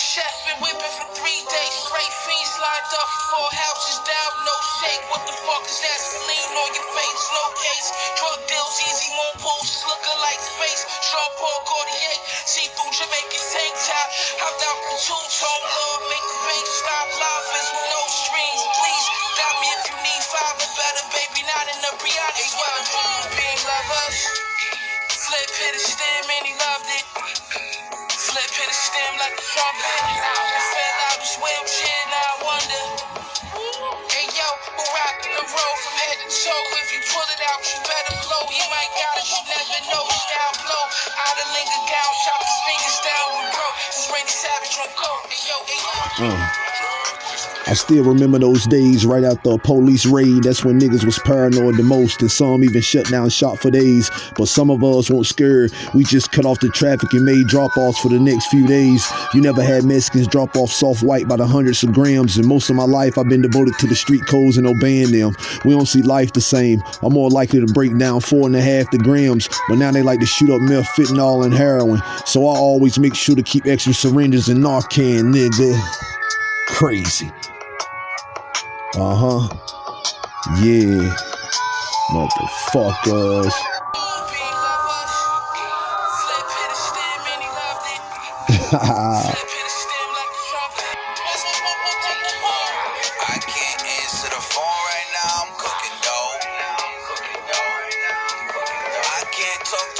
chef, been whipping for three days straight. Fiends lined up, four houses down, no shake. What the fuck is that? Lean on your face, no case. Drug deals, easy, more poses looking like space. Jean Paul Gaultier, see through Jamaican tank top. Hopped out from two tone, Lord, make the bank stop. Is with no strings, please. Got me if you need five or better, baby, not in the Brianna. Well, Stem like a trumpet. Fell out wheelchair, now I wonder. Hey yo, the road from head to toe? If you pull it out, you better blow. Might got it, you never know. Style blow. Out of linger his fingers down. This Savage on. Hey yo, hey yo. Hmm. I still remember those days right after a police raid. That's when niggas was paranoid the most, and some even shut down shop for days. But some of us weren't scared. We just cut off the traffic and made drop offs for the next few days. You never had Mexicans drop off soft white by the hundreds of grams, and most of my life I've been devoted to the street codes and obeying them. We don't see life the same. I'm more likely to break down four and a half the grams, but now they like to shoot up meth, fentanyl, and heroin. So I always make sure to keep extra syringes and Narcan, nigga. Crazy. Uh huh. Yeah. Motherfuckers.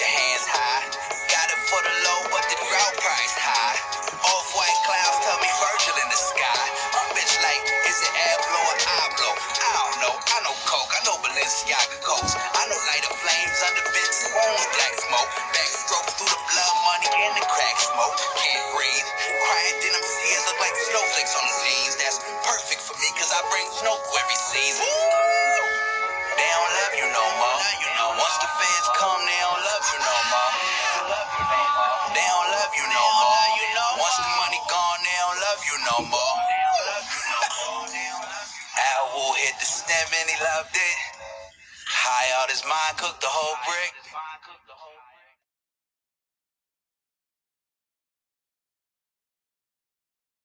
your hands high. Got it for the low, but the drought price high. Off white clouds tell me Virgil in the sky. My bitch like, is it air blow or eye blow? I don't know. I know Coke, I know Balenciaga coats. I know lighter flames under big spoons, black smoke. Backstroke through the blood money and the crack smoke. Can't breathe. Crying denim tears look like snowflakes on the jeans. That's perfect for me, cause I bring snow every season. They don't love you no more. Once the Al Wu hit the stem and he loved it. High out his mind, cooked the whole brick.